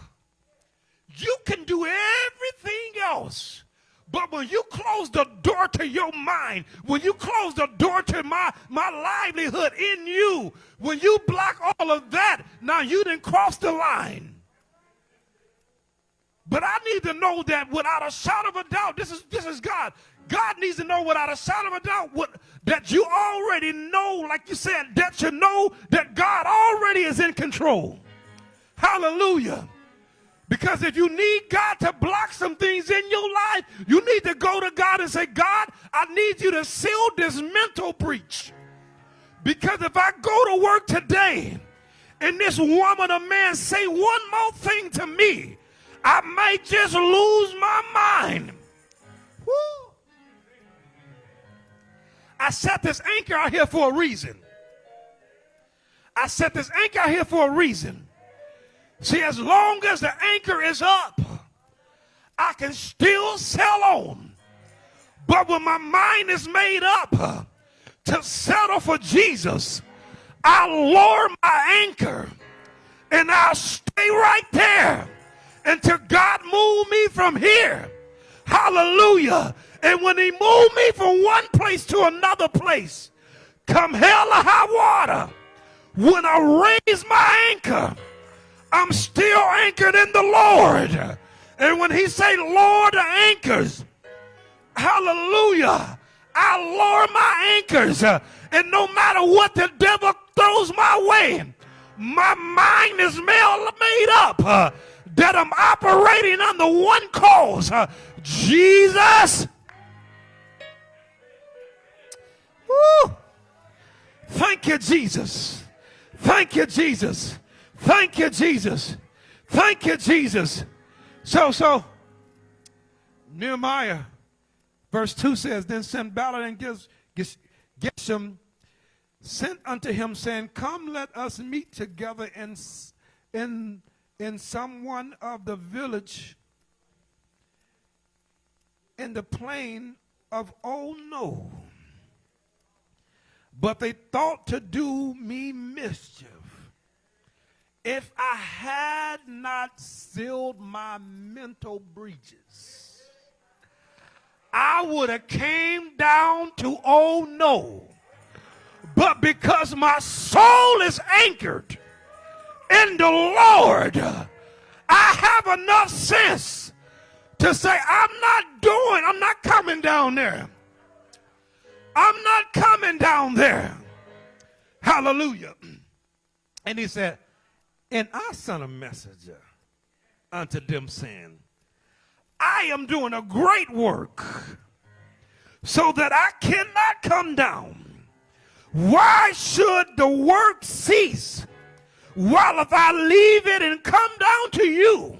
you can do everything else but when you close the door to your mind, when you close the door to my, my livelihood in you, when you block all of that, now you didn't cross the line. But I need to know that without a shadow of a doubt, this is this is God. God needs to know without a shadow of a doubt what, that you already know, like you said, that you know that God already is in control. Hallelujah. Because if you need God to block some things in your life, you need to go to God and say, God, I need you to seal this mental breach. Because if I go to work today and this woman or man say one more thing to me, I might just lose my mind. Woo. I set this anchor out here for a reason. I set this anchor out here for a reason. See, as long as the anchor is up, I can still sell on. But when my mind is made up to settle for Jesus, I'll lower my anchor and I'll stay right there until God move me from here. Hallelujah. And when he moved me from one place to another place, come hell or high water, when I raise my anchor, I'm still anchored in the Lord. And when he say Lord the anchors, hallelujah, I lower my anchors. And no matter what the devil throws my way, my mind is made up uh, that I'm operating under one cause. Uh, Jesus. Woo. Thank you, Jesus. Thank you, Jesus. Thank you, Jesus. Thank you, Jesus. So, so, Nehemiah, verse 2 says, Then Sanballat and Geshem sent unto him, saying, Come, let us meet together in, in, in some one of the village in the plain of Oh No. But they thought to do me mischief. If I had not sealed my mental breaches, I would have came down to oh no. But because my soul is anchored in the Lord, I have enough sense to say, I'm not doing, I'm not coming down there. I'm not coming down there. Hallelujah. And he said, And I sent a messenger unto them saying, I am doing a great work so that I cannot come down. Why should the work cease? While if I leave it and come down to you,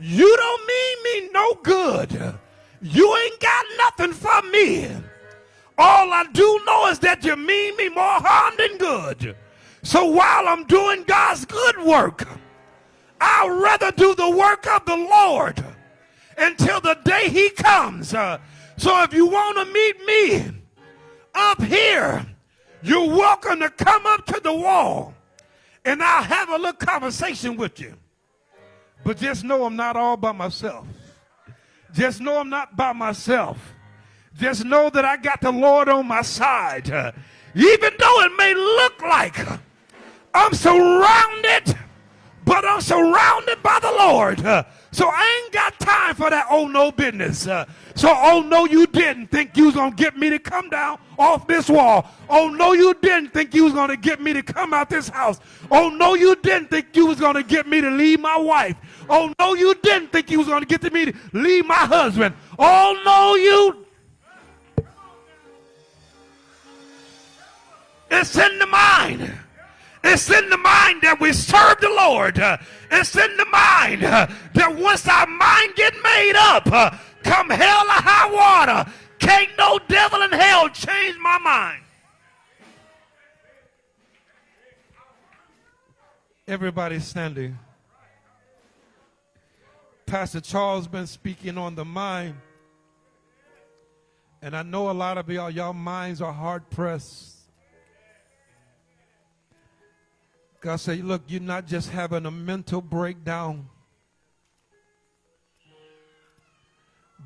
you don't mean me no good. You ain't got nothing for me. All I do know is that you mean me more harm than good. So while I'm doing God's good work, I'd rather do the work of the Lord until the day he comes. Uh, so if you want to meet me up here, you're welcome to come up to the wall and I'll have a little conversation with you. But just know I'm not all by myself. Just know I'm not by myself. Just know that I got the Lord on my side. Uh, even though it may look like I'm surrounded, but I'm surrounded by the Lord. Uh, so I ain't got time for that oh no business. Uh, so oh no you didn't think you was going to get me to come down off this wall. Oh no you didn't think you was going to get me to come out this house. Oh no you didn't think you was going to get me to leave my wife. Oh no you didn't think you was going to get to me to leave my husband. Oh no you It's in the mind. It's in the mind that we serve the Lord. It's in the mind that once our mind get made up, come hell or high water, can't no devil in hell change my mind. Everybody standing. Pastor Charles been speaking on the mind. And I know a lot of y'all, y'all minds are hard pressed. God said, look, you're not just having a mental breakdown,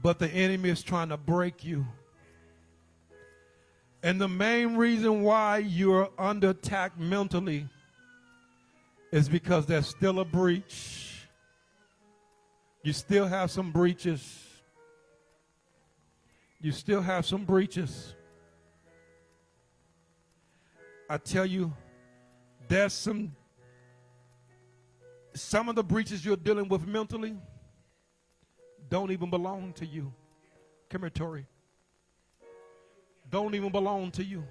but the enemy is trying to break you. And the main reason why you're under attack mentally is because there's still a breach. You still have some breaches. You still have some breaches. I tell you, there's some some of the breaches you're dealing with mentally don't even belong to you. Come here, Tori. Don't even belong to you.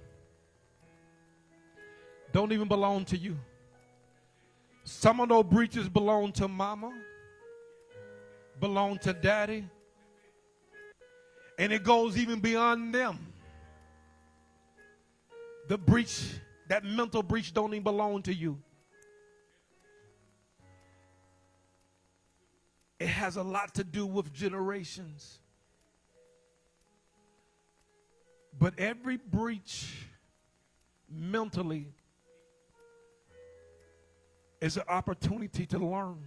Don't even belong to you. Some of those breaches belong to mama, belong to daddy, and it goes even beyond them. The breach, that mental breach, don't even belong to you. It has a lot to do with generations. But every breach mentally is an opportunity to learn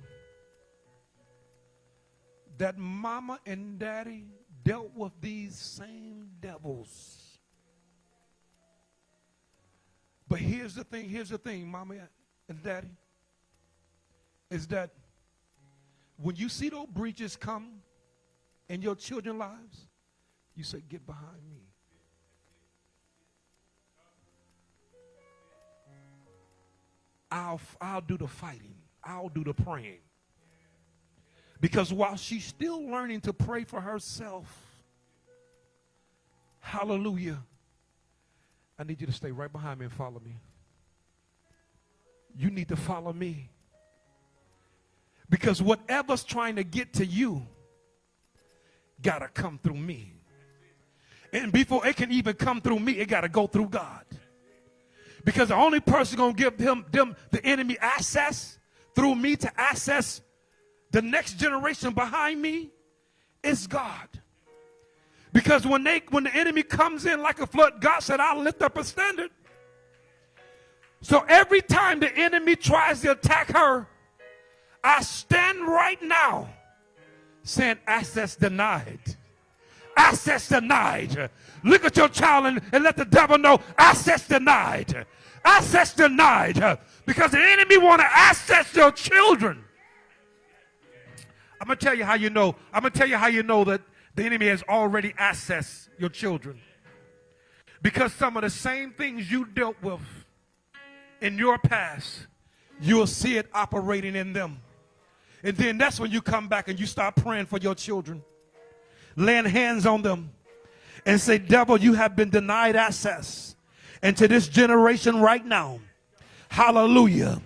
that mama and daddy dealt with these same devils. But here's the thing, here's the thing, mama and daddy, is that when you see those breaches come in your children's lives, you say, Get behind me. I'll, I'll do the fighting, I'll do the praying. Because while she's still learning to pray for herself, hallelujah, I need you to stay right behind me and follow me. You need to follow me. Because whatever's trying to get to you, got to come through me. And before it can even come through me, it got to go through God. Because the only person going to give them, them, the enemy access through me to access the next generation behind me is God. Because when they when the enemy comes in like a flood, God said, I'll lift up a standard. So every time the enemy tries to attack her, I stand right now saying access denied. Access denied. Look at your child and, and let the devil know access denied. Access denied. Because the enemy want to access your children. I'm going to tell you how you know. I'm going to tell you how you know that the enemy has already accessed your children. Because some of the same things you dealt with in your past, you'll see it operating in them. And then that's when you come back and you start praying for your children, laying hands on them, and say, Devil, you have been denied access into this generation right now. Hallelujah.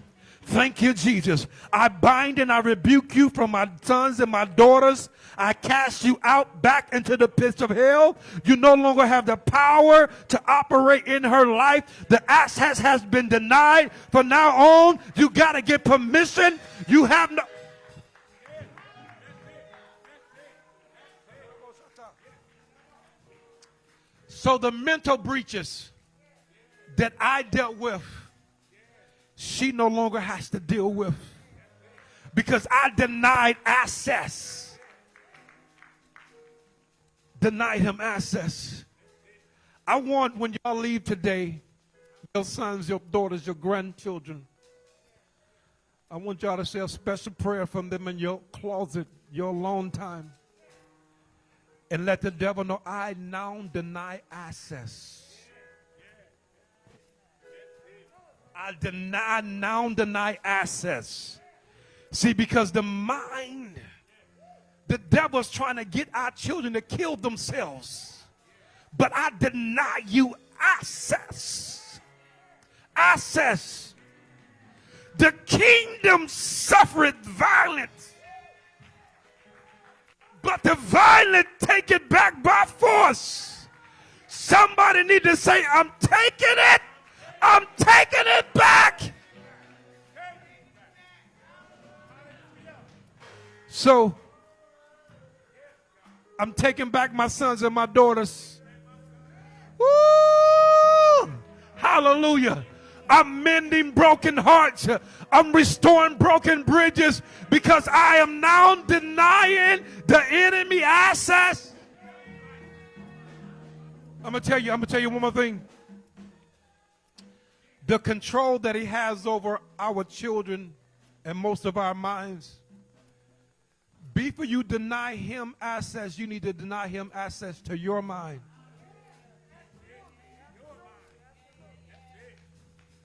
Thank you, Jesus. I bind and I rebuke you from my sons and my daughters. I cast you out back into the pits of hell. You no longer have the power to operate in her life. The access has been denied. From now on, you got to get permission. You have no. So the mental breaches that I dealt with she no longer has to deal with because I denied access. Denied him access. I want when y'all leave today, your sons, your daughters, your grandchildren, I want y'all to say a special prayer from them in your closet, your alone time. And let the devil know I now deny access. I deny, now deny access. See, because the mind, the devil's trying to get our children to kill themselves. But I deny you access. Access. The kingdom suffereth violence. But the violent take it back by force. Somebody need to say, I'm taking it I'm taking it back. So I'm taking back my sons and my daughters. Woo! Hallelujah. I'm mending broken hearts. I'm restoring broken bridges because I am now denying the enemy access. I'm gonna tell you, I'm gonna tell you one more thing the control that he has over our children and most of our minds. Before you deny him access, you need to deny him access to your mind.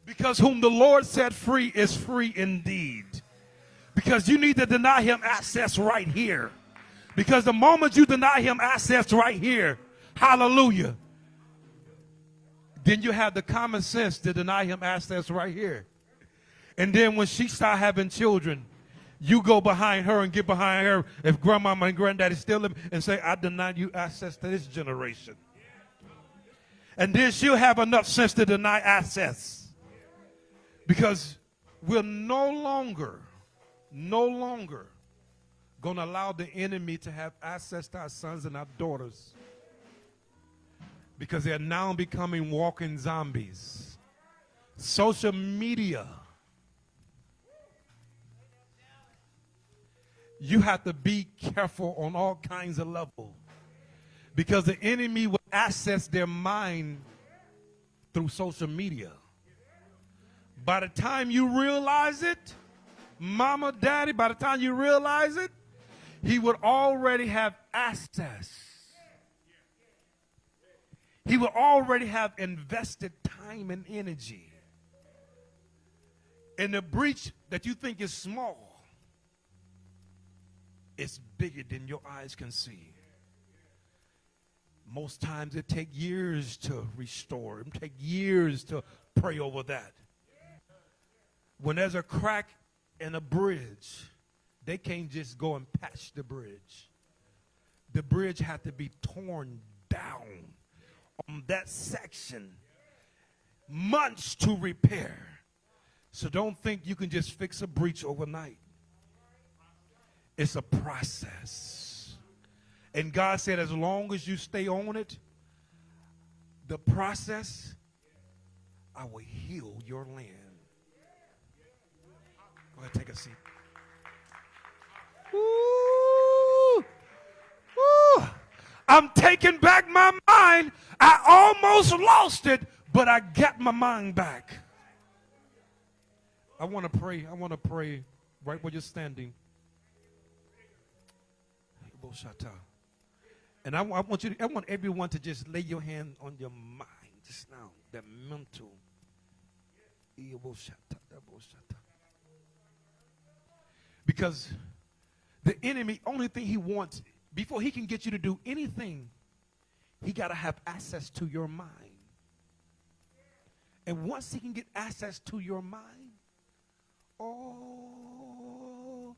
Because whom the Lord set free is free indeed. Because you need to deny him access right here. Because the moment you deny him access right here, hallelujah, then you have the common sense to deny him access right here. And then when she start having children, you go behind her and get behind her if grandmama and granddaddy still live and say, I deny you access to this generation. And then she'll have enough sense to deny access. Because we're no longer, no longer going to allow the enemy to have access to our sons and our daughters. Because they're now becoming walking zombies. Social media. You have to be careful on all kinds of levels. Because the enemy will access their mind through social media. By the time you realize it, mama, daddy, by the time you realize it, he would already have access. He would already have invested time and energy. And the breach that you think is small is bigger than your eyes can see. Most times it take years to restore. It take years to pray over that. When there's a crack in a bridge, they can't just go and patch the bridge. The bridge had to be torn down on that section. Months to repair. So don't think you can just fix a breach overnight. It's a process. And God said, as long as you stay on it, the process, I will heal your land. Go ahead, take a seat. I'm taking back my mind. I almost lost it, but I got my mind back. I want to pray. I want to pray right where you're standing. And I, I, want you to, I want everyone to just lay your hand on your mind just now, that mental. Because the enemy, only thing he wants, before he can get you to do anything, he got to have access to your mind. And once he can get access to your mind, oh,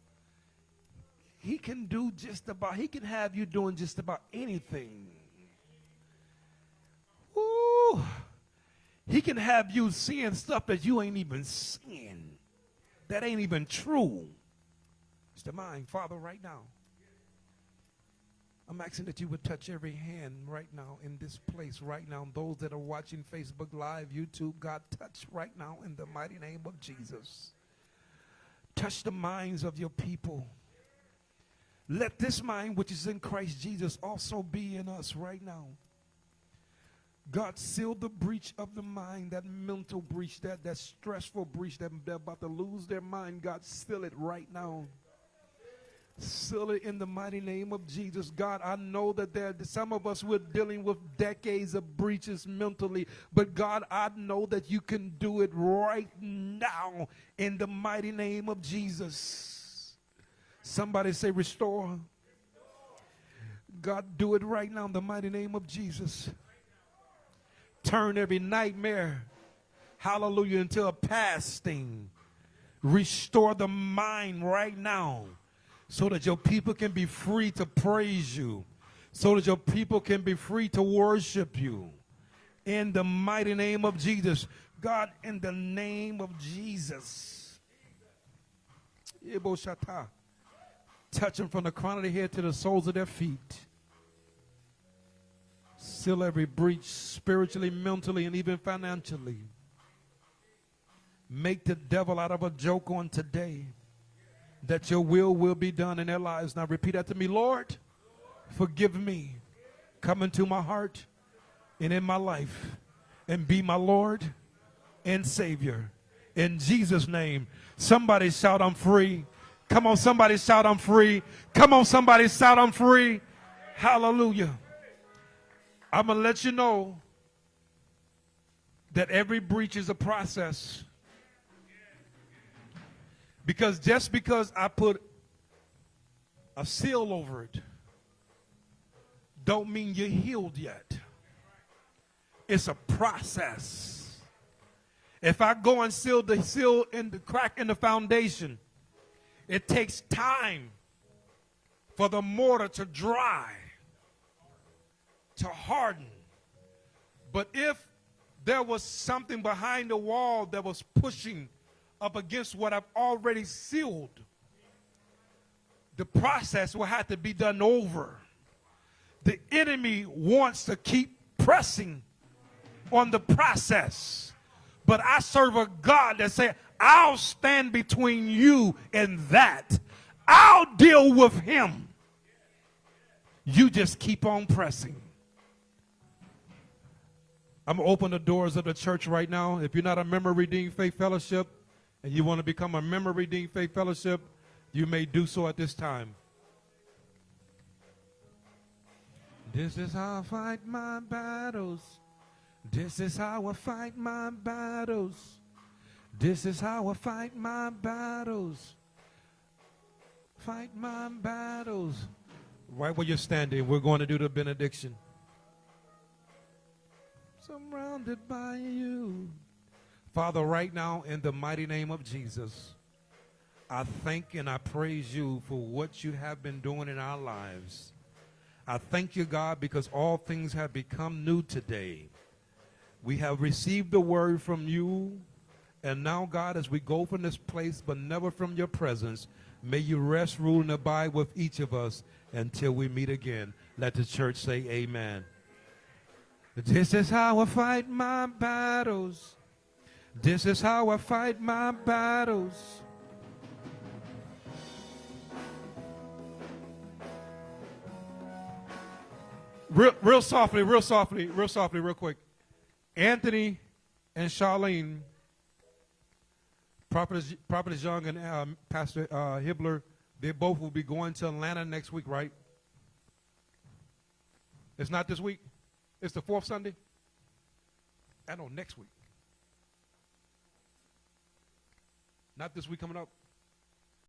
he can do just about, he can have you doing just about anything. Ooh, he can have you seeing stuff that you ain't even seeing, that ain't even true. It's the mind, Father, right now. I'm asking that you would touch every hand right now in this place, right now. Those that are watching Facebook Live, YouTube, God, touch right now in the mighty name of Jesus. Touch the minds of your people. Let this mind which is in Christ Jesus also be in us right now. God seal the breach of the mind, that mental breach, that, that stressful breach that they're about to lose their mind. God, seal it right now. Seal it in the mighty name of Jesus. God, I know that there some of us we're dealing with decades of breaches mentally, but God, I know that you can do it right now in the mighty name of Jesus. Somebody say, restore. God, do it right now in the mighty name of Jesus. Turn every nightmare, hallelujah, into a past thing. Restore the mind right now so that your people can be free to praise you, so that your people can be free to worship you. In the mighty name of Jesus. God, in the name of Jesus. Touch them from the crown of their head to the soles of their feet. Seal every breach spiritually, mentally, and even financially. Make the devil out of a joke on today that your will will be done in their lives. Now repeat after me, Lord, forgive me. Come into my heart and in my life and be my Lord and Savior. In Jesus' name, somebody shout, I'm free. Come on, somebody shout, I'm free. Come on, somebody shout, I'm free. Hallelujah. I'm going to let you know that every breach is a process. Because just because I put a seal over it, don't mean you're healed yet. It's a process. If I go and seal the seal in the crack in the foundation, it takes time for the mortar to dry, to harden. But if there was something behind the wall that was pushing up against what I've already sealed, the process will have to be done over. The enemy wants to keep pressing on the process. But I serve a God that said, I'll stand between you and that. I'll deal with him. You just keep on pressing. I'm going to open the doors of the church right now. If you're not a member of Redeemed Faith Fellowship and you want to become a member of Redeemed Faith Fellowship, you may do so at this time. This is how I fight my battles. This is how I fight my battles. This is how I fight my battles. Fight my battles. Right where you're standing, we're going to do the benediction. Surrounded by you. Father, right now, in the mighty name of Jesus, I thank and I praise you for what you have been doing in our lives. I thank you, God, because all things have become new today. We have received the word from you. And now, God, as we go from this place, but never from your presence, may you rest, rule, and abide with each of us until we meet again. Let the church say amen. This is how I fight my battles. This is how I fight my battles. Real, real softly, real softly, real softly, real quick. Anthony and Charlene, Prophet, Prophet Young and um, Pastor uh, Hibbler, they both will be going to Atlanta next week, right? It's not this week. It's the fourth Sunday. I know next week. Not this week coming up.